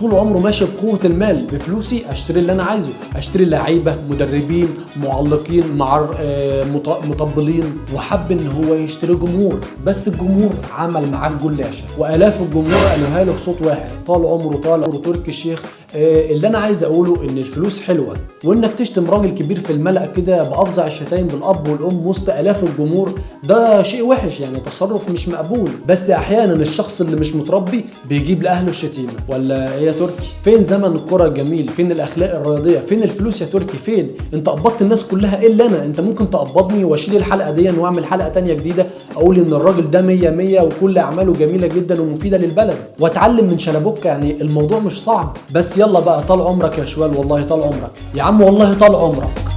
طول عمره ماشي بقوة المال بفلوسي أشتري اللي أنا عايزه. أشتري لعيبة مدربين معلقين مع آه، مط- مطبلين. وحب إن هو يشتري جمهور. بس الجمهور عمل معاه الجلاشة وآلاف الجمهور قالوها له بصوت واحد. طال عمره طال عمره تركي الشيخ اللي أنا عايز أقوله إن الفلوس حلوة وإنك تشتم راجل كبير في الملأ كده بأفظع الشتايم بالأب والأم وسط آلاف الجمهور ده شيء وحش يعني تصرف مش مقبول. بس أحيانا الشخص اللي مش متربي بيجيب لأهله الشتيمة. ولا إيه يا تركي؟ فين زمن الكرة الجميل؟ فين الأخلاق الرياضية؟ فين الفلوس يا تركي؟ فين؟ أنت قبضت الناس كلها إلا أنا. أنت ممكن تقبضني وأشيل الحلقة دي وأعمل حلقة تانية جديدة أقول إن الراجل ده 100 100 وكل أعماله جميلة جدا ومفيدة للبلد. وأتعلم من شلبوكه يعني الموضوع مش صعب. بس يلا بقى طال عمرك يا شوال والله طال عمرك. يا عم والله طال عمرك.